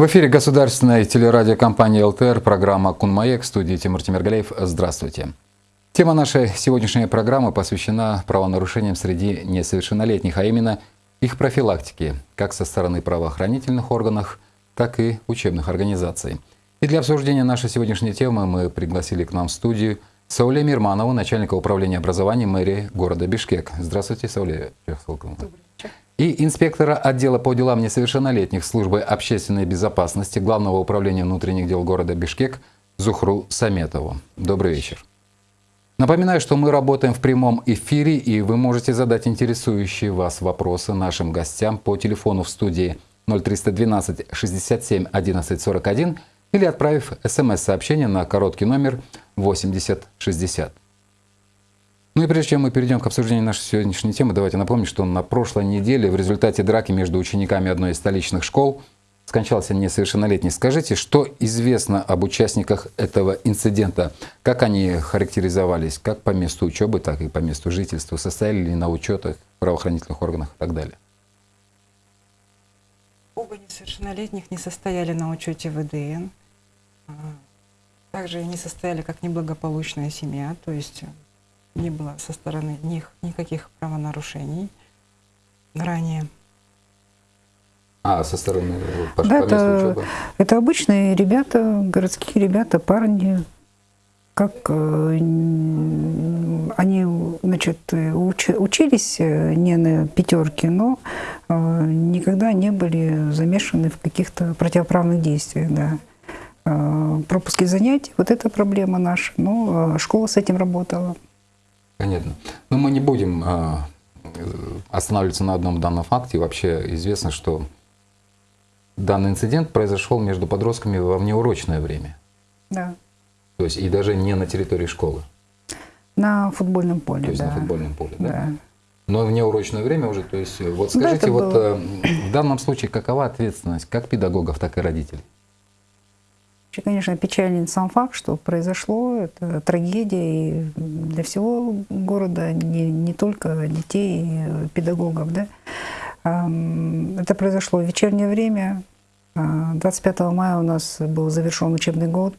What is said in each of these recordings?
В эфире государственной телерадиокомпании ЛТР, программа «Кунмаек», студии Тимур Тимиргалеев. Здравствуйте. Тема нашей сегодняшней программы посвящена правонарушениям среди несовершеннолетних, а именно их профилактике, как со стороны правоохранительных органов, так и учебных организаций. И для обсуждения нашей сегодняшней темы мы пригласили к нам в студию Сауле Мирманову, начальника управления образования мэрии города Бишкек. Здравствуйте, Сауле Добрый и инспектора отдела по делам несовершеннолетних службы общественной безопасности Главного управления внутренних дел города Бишкек Зухру Саметову. Добрый вечер. Напоминаю, что мы работаем в прямом эфире, и вы можете задать интересующие вас вопросы нашим гостям по телефону в студии 0312 67 11 41 или отправив смс-сообщение на короткий номер 8060. Ну и прежде чем мы перейдем к обсуждению нашей сегодняшней темы, давайте напомним, что на прошлой неделе в результате драки между учениками одной из столичных школ скончался несовершеннолетний. Скажите, что известно об участниках этого инцидента? Как они характеризовались, как по месту учебы, так и по месту жительства? Состояли ли на учетах правоохранительных органах и так далее? Оба несовершеннолетних не состояли на учете ВДН. Также не состояли как неблагополучная семья, то есть не было со стороны них никаких правонарушений ранее. А, со стороны да, это, это обычные ребята, городские ребята, парни, как э, они значит, уч, учились э, не на пятерке, но э, никогда не были замешаны в каких-то противоправных действиях. Да. Э, пропуски занятий, вот это проблема наша, но э, школа с этим работала. Понятно. Но мы не будем а, останавливаться на одном данном факте. Вообще известно, что данный инцидент произошел между подростками во внеурочное время. Да. То есть и даже не на территории школы. На футбольном поле, То есть да. на футбольном поле, да? да. Но внеурочное время уже, то есть вот скажите, да, вот было... Э, в данном случае какова ответственность как педагогов, так и родителей? Вообще, конечно, печален сам факт, что произошло. Это трагедия и для всего города, не, не только детей и педагогов. Да? Это произошло в вечернее время. 25 а, мая у нас был завершен учебный год.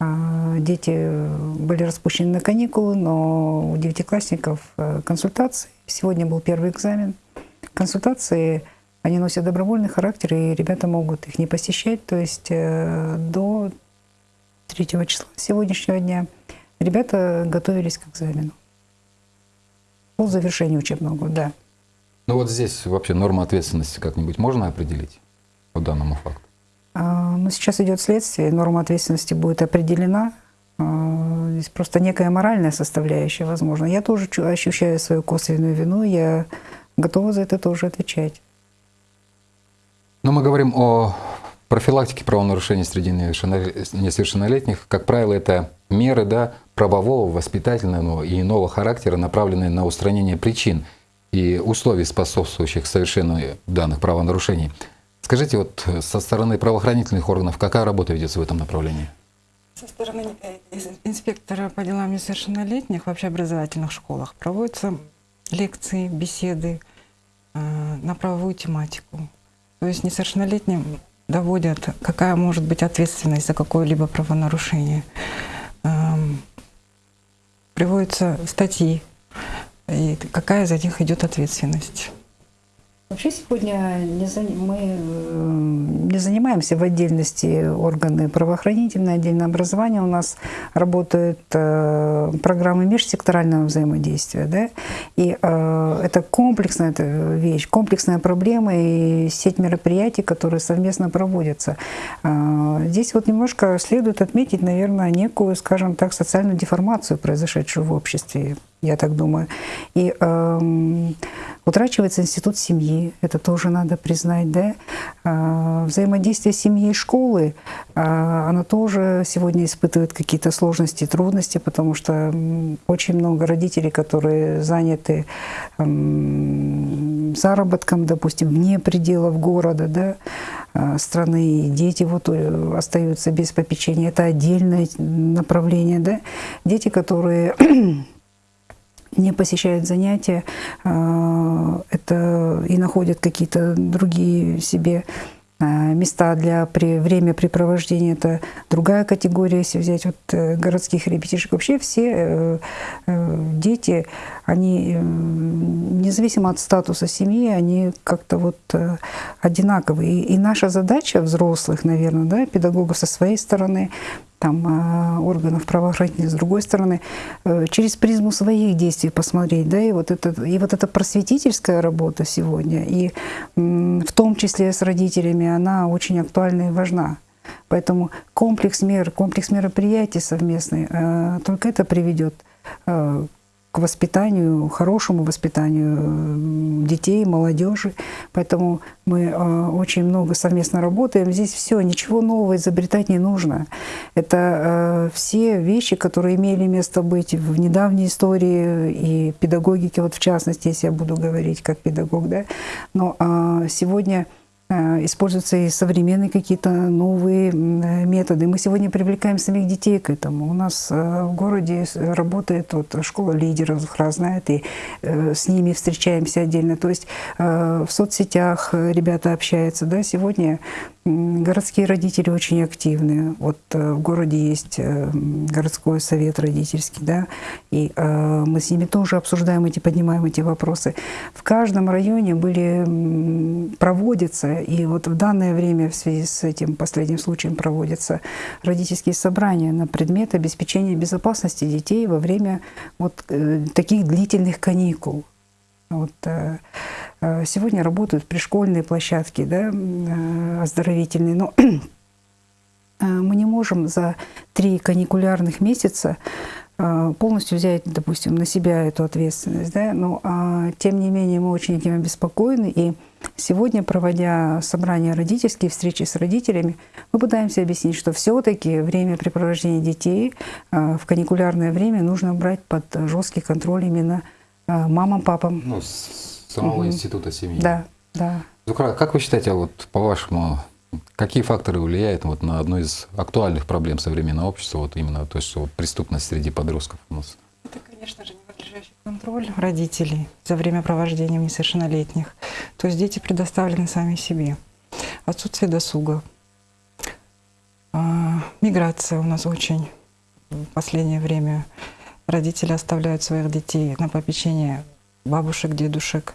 А, дети были распущены на каникулы, но у девятиклассников э, консультации. Сегодня был первый экзамен. Консультации они носят добровольный характер, и ребята могут их не посещать. То есть э, до 3 числа сегодняшнего дня ребята готовились к экзамену. По завершению учебного года, да. Ну вот здесь вообще норма ответственности как-нибудь можно определить по данному факту? А, ну, сейчас идет следствие, норма ответственности будет определена. А, здесь просто некая моральная составляющая, возможно. Я тоже ощущаю свою косвенную вину, я готова за это тоже отвечать. Но мы говорим о профилактике правонарушений среди несовершеннолетних. Как правило, это меры да, правового, воспитательного и иного характера, направленные на устранение причин и условий, способствующих совершению данных правонарушений. Скажите, вот со стороны правоохранительных органов какая работа ведется в этом направлении? Со стороны э, инспектора по делам несовершеннолетних в общеобразовательных школах проводятся лекции, беседы э, на правовую тематику. То есть несовершеннолетним доводят, какая может быть ответственность за какое-либо правонарушение. Эм, приводятся статьи, и какая за них идет ответственность. Вообще сегодня не за... мы э, не занимаемся в отдельности органы правоохранительные, отдельное образование. У нас работают э, программы межсекторального взаимодействия. Да? И э, это комплексная это вещь, комплексная проблема и сеть мероприятий, которые совместно проводятся. Здесь вот немножко следует отметить, наверное, некую, скажем так, социальную деформацию, произошедшую в обществе я так думаю. И э, утрачивается институт семьи, это тоже надо признать, да. Э, взаимодействие семьи и школы, э, оно тоже сегодня испытывает какие-то сложности, трудности, потому что очень много родителей, которые заняты э, заработком, допустим, вне пределов города, да, э, страны, и дети вот э, остаются без попечения. Это отдельное направление, да. Дети, которые не посещают занятия, а, это и находят какие-то другие себе А, места для при, времяпрепровождения – это другая категория, если взять вот э, городских ребятишек. Вообще все э, э, дети, они, независимо от статуса семьи, они как-то вот одинаковые. И, и наша задача взрослых, наверное, да, педагогов со своей стороны, там, а, органов правоохранительных, с другой стороны, э, через призму своих действий посмотреть, да, и вот, это, и вот эта просветительская работа сегодня, и в том числе с родителями, она очень актуальна и важна. Поэтому комплекс мер, комплекс мероприятий совместный, э, только это приведет э, к воспитанию, хорошему воспитанию детей, молодежи. Поэтому мы э, очень много совместно работаем. Здесь все, ничего нового изобретать не нужно. Это э, все вещи, которые имели место быть в недавней истории и педагогике, вот в частности, если я буду говорить как педагог, да. Но э, сегодня используются и современные какие-то новые методы. Мы сегодня привлекаем самих детей к этому. У нас э, в городе работает вот школа лидеров, Захар знает, и э, с ними встречаемся отдельно. То есть в соцсетях ребята общаются. Да? Сегодня Городские родители очень активны. Вот э, в городе есть э, городской совет родительский, да, и э, мы с ними тоже обсуждаем эти, поднимаем эти вопросы. В каждом районе были, проводятся, и вот в данное время в связи с этим последним случаем проводятся родительские собрания на предмет обеспечения безопасности детей во время вот таких длительных каникул. Вот, Э, сегодня работают пришкольные площадки, да, э, оздоровительные, но э, мы не можем за три каникулярных месяца полностью взять, допустим, на себя эту ответственность. Да? Но а, тем не менее мы очень этим обеспокоены. И сегодня, проводя собрания родительские, встречи с родителями, мы пытаемся объяснить, что все-таки время препровождения детей а, в каникулярное время нужно брать под жесткий контроль именно а, мамам, папам. Ну, самого угу. института семьи. Да, да. Зукра, как вы считаете, вот по-вашему, какие факторы влияют вот на одну из актуальных проблем современного общества, вот именно то есть вот, преступность среди подростков у нас? Это, конечно же, ненадлежащий контроль родителей за время провождения несовершеннолетних. То есть дети предоставлены сами себе. Отсутствие досуга. А, миграция у нас очень в последнее время. Родители оставляют своих детей на попечение бабушек, дедушек,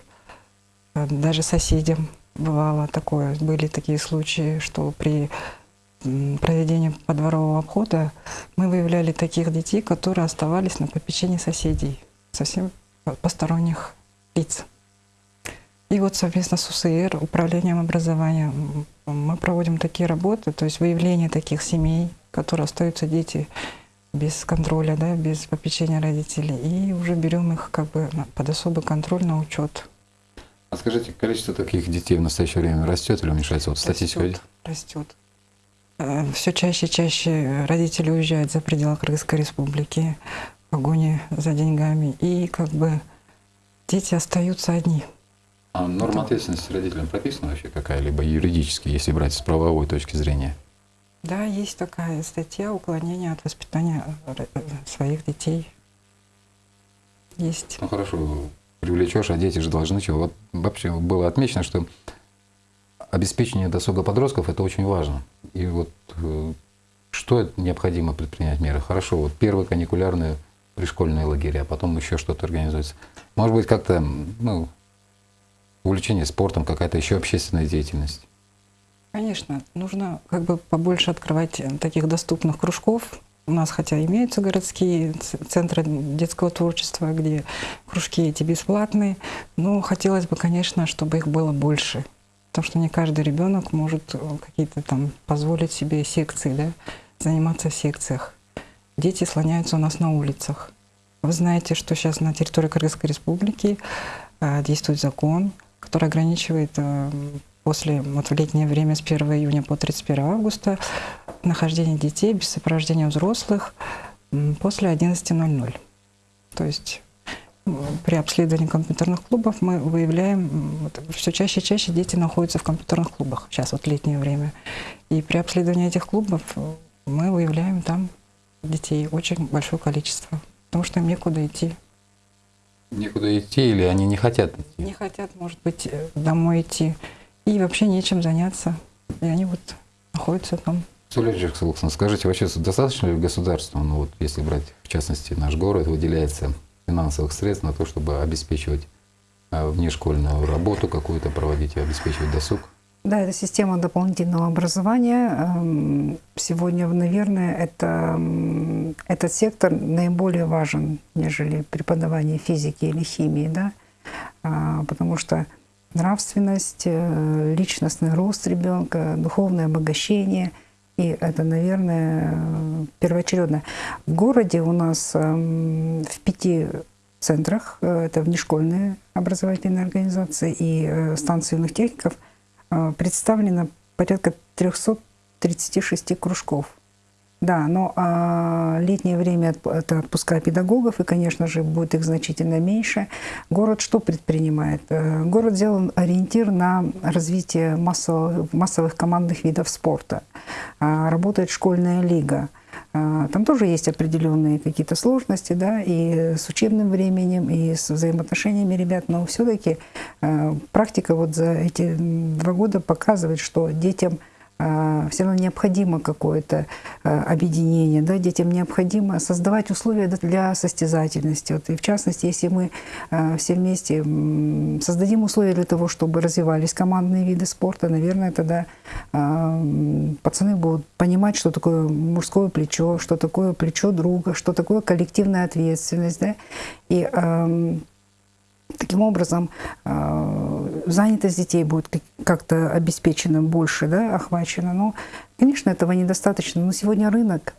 Э, даже соседям бывало такое. Были такие случаи, что при проведении подворового обхода мы выявляли таких детей, которые оставались на попечении соседей, совсем посторонних лиц. И вот совместно с УСР, Управлением образования, мы проводим такие работы, то есть выявление таких семей, которые остаются дети без контроля, да, без попечения родителей, и уже берем их как бы под особый контроль на учет. А скажите, количество таких детей в настоящее время растет или уменьшается? Вот статистика растет. растет. Э, Все чаще и чаще родители уезжают за пределы Кыргызской республики в погоне за деньгами. И как бы дети остаются одни. А норма ответственности родителям прописана вообще какая-либо юридически, если брать с правовой точки зрения? Да, есть такая статья уклонения от воспитания э, своих детей. Есть. Ну хорошо, привлечешь, а дети же должны чего. Вот вообще было отмечено, что обеспечение досуга подростков это очень важно. И вот э, что необходимо предпринять меры? Хорошо, вот первые каникулярные пришкольные лагеря, а потом еще что-то организуется. Может быть, как-то ну, увлечение спортом, какая-то еще общественная деятельность. Конечно, нужно как бы побольше открывать таких доступных кружков, у нас хотя имеются городские центры детского творчества, где кружки эти бесплатные, но хотелось бы, конечно, чтобы их было больше. Потому что не каждый ребенок может э, какие-то там позволить себе секции, да, заниматься в секциях. Дети слоняются у нас на улицах. Вы знаете, что сейчас на территории Кыргызской республики э, действует закон, который ограничивает э, после вот в летнее время с 1 июня по 31 августа нахождение детей без сопровождения взрослых после 11.00. То есть при обследовании компьютерных клубов мы выявляем, вот, все чаще и чаще дети находятся в компьютерных клубах, сейчас вот летнее время. И при обследовании этих клубов мы выявляем там детей очень большое количество, потому что им некуда идти. Некуда идти или они не хотят идти? Не хотят, может быть, домой идти. И вообще нечем заняться. И они вот находятся там. Сулейджи Джексуловна, скажите, вообще достаточно ли государству, ну вот если брать в частности наш город, выделяется финансовых средств на то, чтобы обеспечивать э, внешкольную работу какую-то проводить и обеспечивать досуг? Да, это система дополнительного образования. Эм, сегодня, наверное, это, этот сектор наиболее важен, нежели преподавание физики или химии, да? А, потому что нравственность, э, личностный рост ребенка, духовное обогащение, и это, наверное, первоочередно. В городе у нас эм, в пяти центрах, э, это внешкольные образовательные организации и э, станции юных техников – представлено порядка 336 кружков. Да, но а, летнее время это отпуска педагогов, и, конечно же, будет их значительно меньше. Город что предпринимает? Э, город сделан ориентир на развитие массовых, массовых командных видов спорта. А, работает школьная лига. А, там тоже есть определенные какие-то сложности, да, и с учебным временем, и с взаимоотношениями ребят, но все-таки а, практика вот за эти два года показывает, что детям все равно необходимо какое-то а, объединение, да, детям необходимо создавать условия для состязательности. Вот, и в частности, если мы а, все вместе создадим условия для того, чтобы развивались командные виды спорта, наверное, тогда пацаны будут понимать, что такое мужское плечо, что такое плечо друга, что такое коллективная ответственность. Да? И Таким образом, э, занятость детей будет как-то обеспечена больше, да, охвачена. Но, конечно, этого недостаточно. Но сегодня рынок,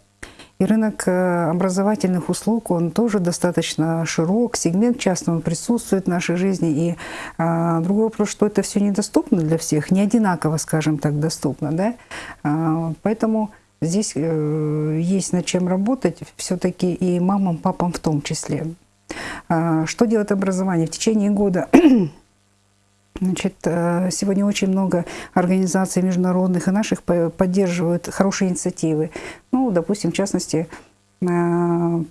и рынок э, образовательных услуг, он тоже достаточно широк, сегмент частного присутствует в нашей жизни. И а, другой вопрос, что это все недоступно для всех, не одинаково, скажем так, доступно. Да? Поэтому здесь есть над чем работать все-таки и мамам, папам в том числе. А, что делает образование? В течение года Значит, э, сегодня очень много организаций международных и наших поддерживают хорошие инициативы. Ну, допустим, в частности, э,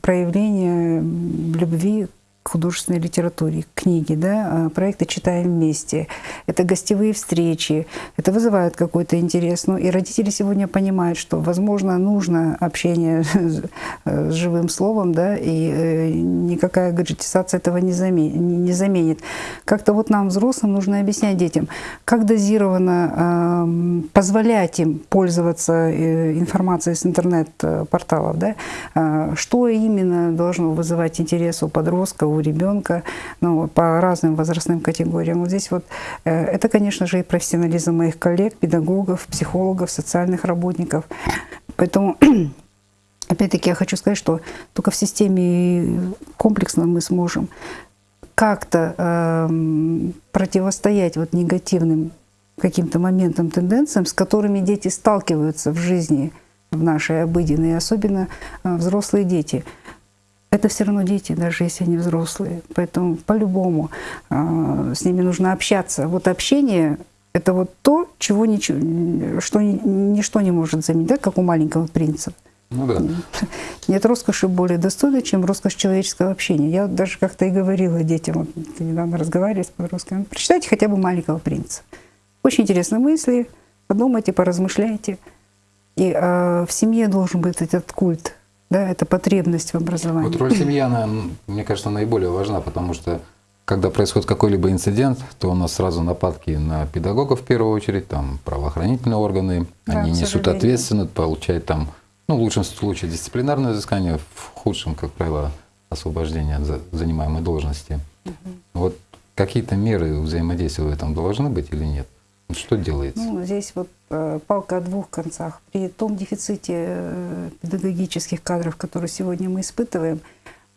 проявление любви художественной литературе, книги, да, а, проекты «Читаем вместе». Это гостевые встречи, это вызывает какой-то интерес. Ну, и родители сегодня понимают, что, возможно, нужно общение с живым словом, да, и э, никакая гаджетизация этого не заменит. Как-то вот нам, взрослым, нужно объяснять детям, как дозированно э, позволять им пользоваться э, информацией с интернет-порталов, да, э, что именно должно вызывать интерес у подростка, у ребенка, ну, по разным возрастным категориям. Вот здесь вот э, это, конечно же, и профессионализм моих коллег, педагогов, психологов, социальных работников. Поэтому Опять-таки я хочу сказать, что только в системе комплексно мы сможем как-то э, противостоять вот негативным каким-то моментам, тенденциям, с которыми дети сталкиваются в жизни, в нашей обыденной, особенно э, взрослые дети это все равно дети, даже если они взрослые. Поэтому по-любому э, с ними нужно общаться. Вот общение — это вот то, чего ничего, что ничто не может заменить, да, как у маленького принца. Ну да. Нет роскоши более достойной, чем роскошь человеческого общения. Я даже как-то и говорила детям, вот недавно разговаривали с подростками, прочитайте хотя бы «Маленького принца». Очень интересные мысли, подумайте, поразмышляйте. И э, в семье должен быть этот культ да, это потребность в образовании. Вот роль семьи, она, мне кажется, наиболее важна, потому что когда происходит какой-либо инцидент, то у нас сразу нападки на педагогов в первую очередь, там правоохранительные органы, да, они несут ответственность, получают там, ну, в лучшем случае дисциплинарное взыскание, в худшем, как правило, освобождение от занимаемой должности. Угу. Вот какие-то меры взаимодействия в этом должны быть или нет? Что делается? Ну, здесь вот э, палка о двух концах. При том дефиците э, педагогических кадров, который сегодня мы испытываем,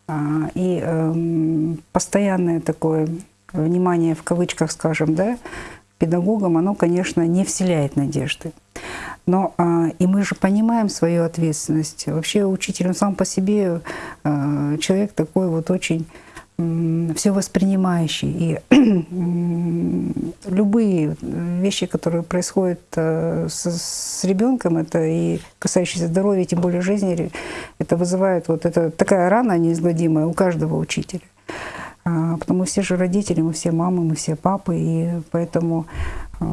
э, и э, постоянное такое внимание, в кавычках скажем, да, педагогам, оно, конечно, не вселяет надежды. Но э, и мы же понимаем свою ответственность. Вообще учитель, он сам по себе э, человек такой вот очень все воспринимающий. И любые вещи, которые происходят э, с, с ребенком, это и касающиеся здоровья, тем более жизни, это вызывает вот это такая рана неизгладимая у каждого учителя. А, потому все же родители, мы все мамы, мы все папы, и поэтому э,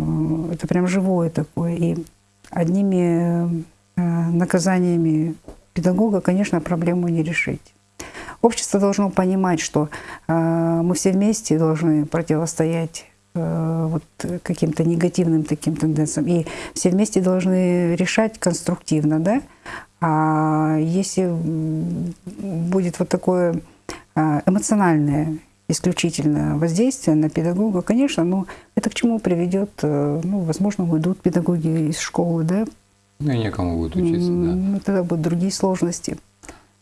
это прям живое такое. И одними э, наказаниями педагога, конечно, проблему не решить. Общество должно понимать, что э, мы все вместе должны противостоять э, вот каким-то негативным таким тенденциям. И все вместе должны решать конструктивно, да? А если будет вот такое а, эмоциональное исключительно воздействие на педагога, конечно, но это к чему приведет, э, ну, возможно, уйдут педагоги из школы, да? Ну и некому будет учиться, да. Ну, тогда будут другие сложности.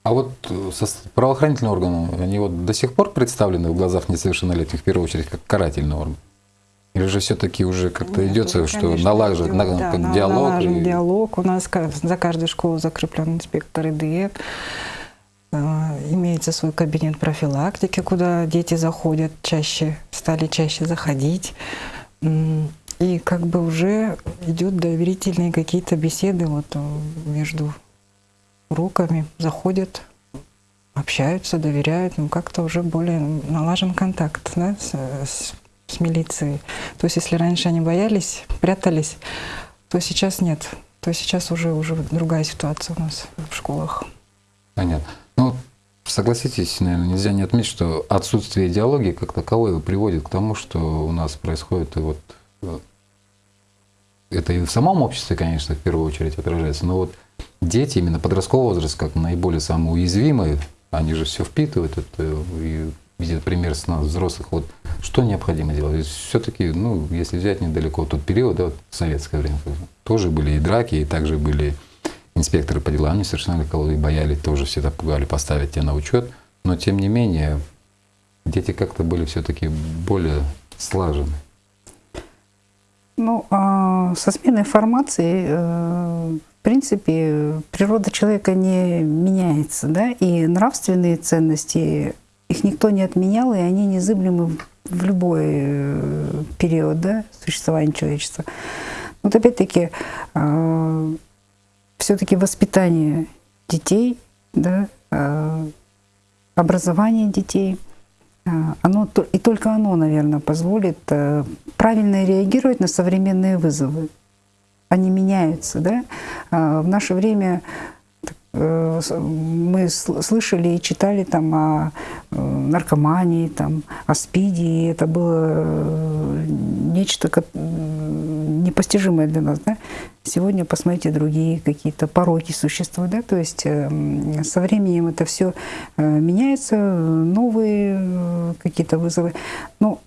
А вот э, со правоохранительные органы, они вот до сих пор представлены в глазах несовершеннолетних в первую очередь как карательный орган? Или же все-таки уже как-то идется, уже, что конечно, налажен идет, на- да, диалог? налажен и- диалог. У нас за каждой школой закреплен инспектор ИДЭК. Э, Имеется свой кабинет профилактики, куда дети заходят чаще, стали чаще заходить. И как бы уже идет доверительные какие-то беседы вот э, между уроками, заходят, общаются, доверяют, ну как-то уже более налажен контакт да, с, с- с милицией. То есть если раньше они боялись, прятались, то сейчас нет. То сейчас уже, уже другая ситуация у нас в школах. Понятно. Ну, согласитесь, наверное, нельзя не отметить, что отсутствие идеологии как таковой приводит к тому, что у нас происходит и вот э, это и в самом обществе, конечно, в первую очередь отражается, но вот дети, именно подросткового возраста, как наиболее самые уязвимые, они же все впитывают это и видят пример с нас, взрослых. Вот что необходимо делать? Все-таки, ну, если взять недалеко тот период, да, вот советское время, тоже были и драки, и также были инспекторы по делам несовершеннолетних, кого и боялись, тоже всегда пугали поставить тебя на учет. Но тем не менее, дети как-то были все-таки более слажены. Ну, а со сменой формации, э, в принципе, природа человека не меняется, да, и нравственные ценности, их никто не отменял, и они незыблемы в любой э, период, да, существования человечества. Вот опять-таки, все-таки воспитание детей, да, э, образование детей, э, оно, и только оно, наверное, позволит э, правильно реагировать на современные вызовы. Они меняются, да. А В наше время э, мы сл- слышали и читали там о э, наркомании, там, о СПИДе, и это было э, нечто непостижимое для нас. Да? Сегодня посмотрите другие какие-то пороки существуют, да? то есть э, м, со временем это все меняется, новые э, какие-то вызовы. Но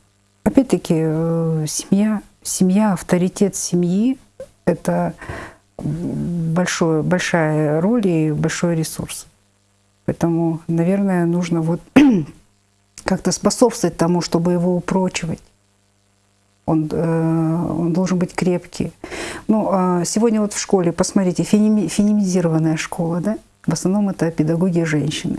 опять-таки э, семья, семья, авторитет семьи – это большое, большая роль и большой ресурс. Поэтому, наверное, нужно вот как-то способствовать тому, чтобы его упрочивать. Он, э, он должен быть крепкий. Ну, а сегодня вот в школе, посмотрите, фенеми- феминизированная школа, да? В основном это педагоги женщины.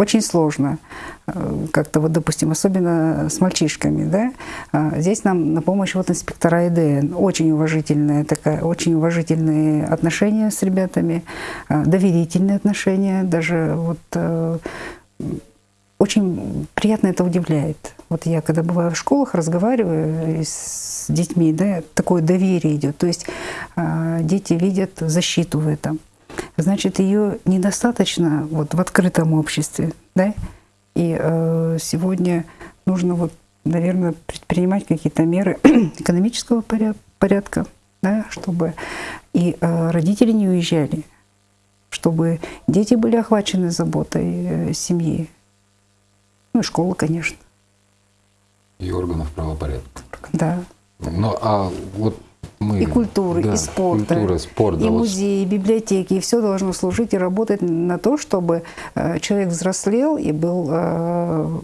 Очень сложно э, как-то вот, допустим, особенно с мальчишками, да? А, Здесь нам на помощь вот инспектора ИДН. Очень уважительная такая, очень уважительные отношения с ребятами, а, доверительные отношения, даже вот э, очень приятно это удивляет. Вот я, когда бываю в школах, разговариваю с детьми, да, такое доверие идет. То есть а, дети видят защиту в этом. Значит, ее недостаточно вот в открытом обществе, да. И э, сегодня нужно вот, наверное, предпринимать какие-то меры экономического поря- порядка, да, чтобы и э, родители не уезжали, чтобы дети были охвачены заботой э, семьи. Ну и школа, конечно. И органов правопорядка. Да. Ну, а вот мы... И культуры, да, и спорта, Культура, спорт. и да, вот музеи, и библиотеки, и все должно служить и работать на то, чтобы э, человек взрослел и был э,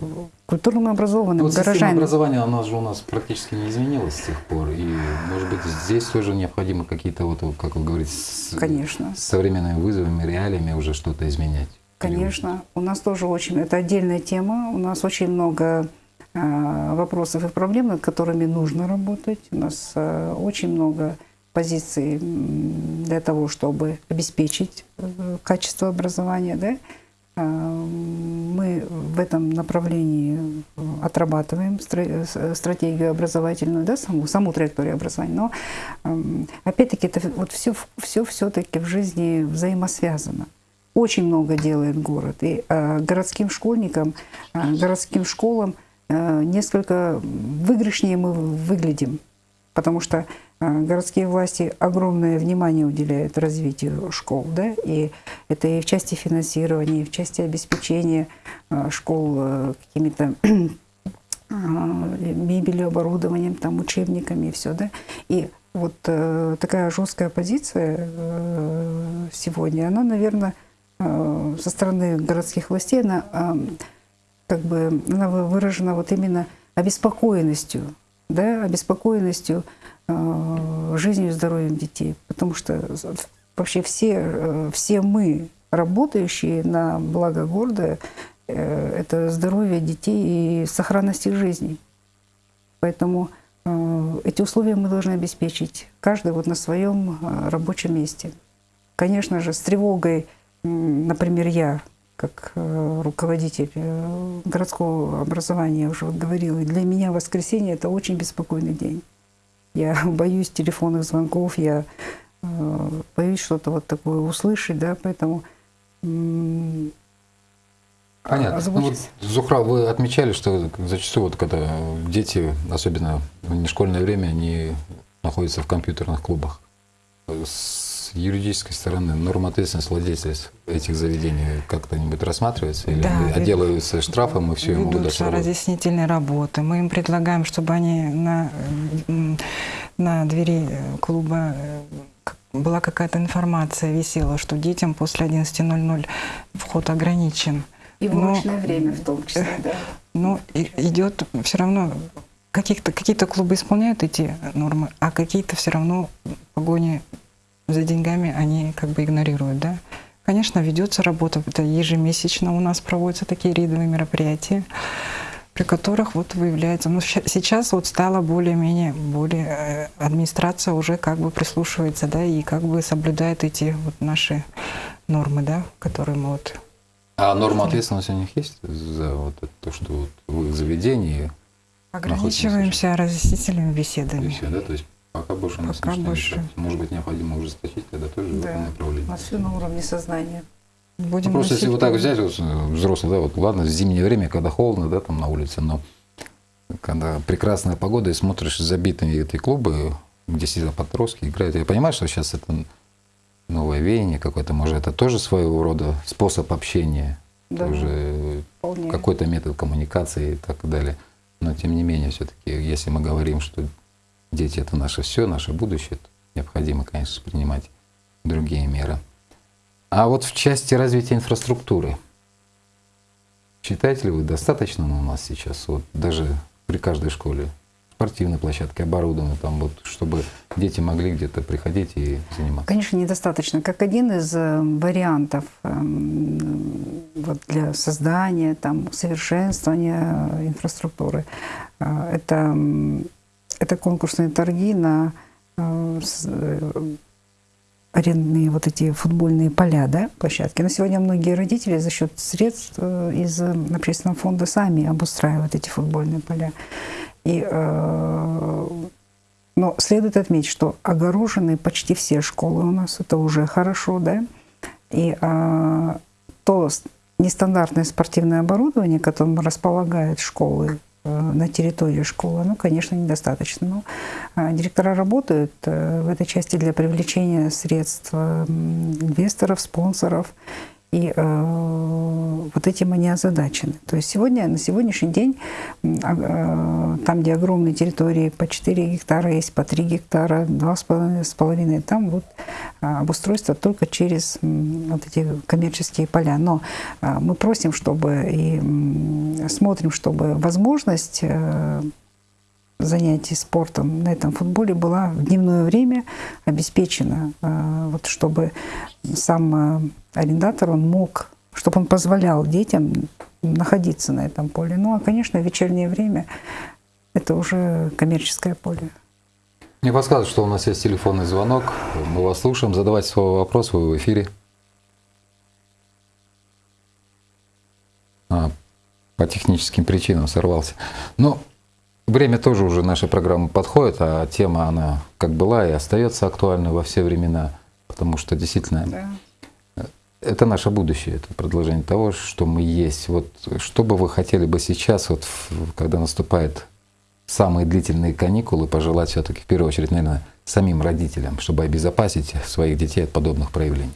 культурным образованным, Вот система горожанином. образования, она же у нас практически не изменилась с тех пор. И, может быть, здесь тоже необходимо какие-то, вот, как вы говорите, с, Конечно. с современными вызовами, реалиями уже что-то изменять. Конечно, у нас тоже очень, это отдельная тема, у нас очень много вопросов и проблем, над которыми нужно работать. У нас э, очень много позиций для того, чтобы обеспечить э, качество образования, да. Мы в этом направлении отрабатываем стратегию образовательную, да, саму, саму траекторию образования. Но опять-таки это вот все, все все-таки в жизни взаимосвязано. Очень много делает город. И городским школьникам, городским школам несколько выигрышнее мы выглядим, потому что городские власти огромное внимание уделяют развитию школ, да, и это и в части финансирования, и в части обеспечения школ э, какими-то мебелью, оборудованием, там, учебниками и все, да. И вот э, такая жесткая позиция э, сегодня, она, наверное, э, со стороны городских властей, она э, как бы она выражена вот именно обеспокоенностью, да, обеспокоенностью Э, жизнью и здоровьем детей. Потому что вообще все, э, все мы, работающие на благо города, э, это здоровье детей и сохранность их жизней. Поэтому эти условия мы должны обеспечить, каждый вот на своем рабочем месте. Конечно же, с тревогой, например, я, как руководитель городского образования, уже вот говорила, для меня воскресенье – это очень беспокойный день. Я боюсь телефонных звонков, я э, боюсь что-то вот такое услышать, да, поэтому Понятно. Ну, вот, Зухра, вы отмечали, что зачастую, вот, когда дети, особенно в нешкольное время, они находятся в компьютерных клубах. С юридической стороны норма ответственности владельцев этих заведений как-то-нибудь рассматривается? Или да, отделываются штрафом и все, ему Ведутся разъяснительные работы. Мы им предлагаем, чтобы они на, на двери клуба э, была какая-то информация висела, что детям после 11.00 вход ограничен. И в ночное время в том числе, да. Но идет все равно каких-то какие-то клубы исполняют эти нормы, а какие-то все равно в погоне за деньгами они как бы игнорируют, да. Конечно, ведется работа, это ежемесячно у нас проводятся такие рейдовые мероприятия, при которых вот выявляется, ну сейчас вот стало более-менее, более, э, администрация уже как бы прислушивается, да, и как бы соблюдает эти вот наши нормы, да, которые мы вот... А норма ответственности у них есть за вот это, то, что вот в их заведении Ограничиваемся разъяснительными беседами. Беседа, да, то есть Пока больше нас Пока больше. Мешать. Может быть, необходимо ужесточить тогда тоже да. в этом направлении. А все на уровне сознания. Будем ну, просто если вот так взять, вот, взрослый, да, вот ладно, в зимнее время, когда холодно, да, там на улице, но когда прекрасная погода, и смотришь забитые эти клубы, где сидят подростки, играют, я понимаю, что сейчас это новое веяние какое-то, может, это тоже своего рода способ общения, да, тоже какой-то метод коммуникации и так далее. Но тем не менее, все-таки, если мы говорим, что Дети — это наше все, наше будущее. Необходимо, конечно, принимать другие меры. А вот в части развития инфраструктуры, считаете ли вы, достаточно у нас сейчас, вот даже при каждой школе, спортивной площадке, оборудованы, там вот, чтобы дети могли где-то приходить и заниматься? Конечно, недостаточно. Как один из э, вариантов эм, вот для создания, там, совершенствования инфраструктуры, э, это это конкурсные торги на э, э, арендные вот эти футбольные поля, да, площадки. На сегодня многие родители за счет средств э, из общественного фонда сами обустраивают эти футбольные поля. И, но следует отметить, что огорожены почти все школы у нас, это уже хорошо, да, и то нестандартное спортивное оборудование, которым располагают школы на территории школы, ну, конечно, недостаточно. Но а, директора работают э, в этой части для привлечения средств э, инвесторов, спонсоров. И э, вот этим они озадачены. То есть сегодня, на сегодняшний день, э, там, где огромные территории, по 4 гектара есть, по 3 гектара, 2,5, там вот э, обустройство только через вот эти коммерческие поля. Но э, мы просим, чтобы и смотрим, чтобы возможность э, занятий спортом на этом футболе была в дневное время обеспечена, э, вот чтобы сам э, арендатор, он мог, чтобы он позволял детям находиться на этом поле. Ну, а, конечно, в вечернее время это уже коммерческое поле. Мне подсказывают, что у нас есть телефонный звонок. Мы вас слушаем. Задавайте свой вопрос, вы в эфире. А, по техническим причинам сорвался. Но время тоже уже нашей программы подходит, а тема она как была и остается актуальной во все времена, потому что действительно Да. это наше будущее, это продолжение того, что мы есть. Вот что бы вы хотели бы сейчас, вот, когда наступают самые длительные каникулы, пожелать все-таки в первую очередь, наверное, самим родителям, чтобы обезопасить своих детей от подобных проявлений?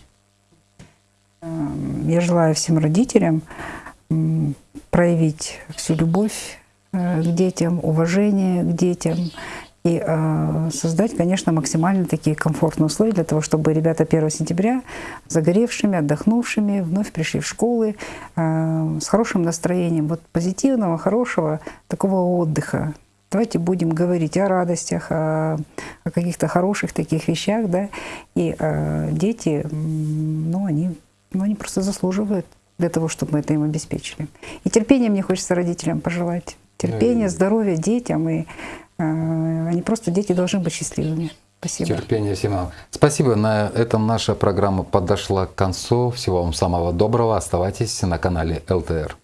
Эм, Я желаю всем родителям проявить всю любовь э, к детям, уважение к детям и э, создать, конечно, максимально такие комфортные условия для того, чтобы ребята 1 сентября загоревшими, отдохнувшими, вновь пришли в школы э, с хорошим настроением, вот позитивного, хорошего такого отдыха. Давайте будем говорить о радостях, о, о каких-то хороших таких вещах, да, и э, дети, ну, они, ну, они просто заслуживают для того, чтобы мы это им обеспечили. И терпения мне хочется родителям пожелать. Терпения, и- здоровья детям, и э, они просто, дети должны быть счастливыми. Спасибо. Терпение всем нам. Спасибо. На этом наша программа подошла к концу. Всего вам самого доброго. Оставайтесь на канале ЛТР.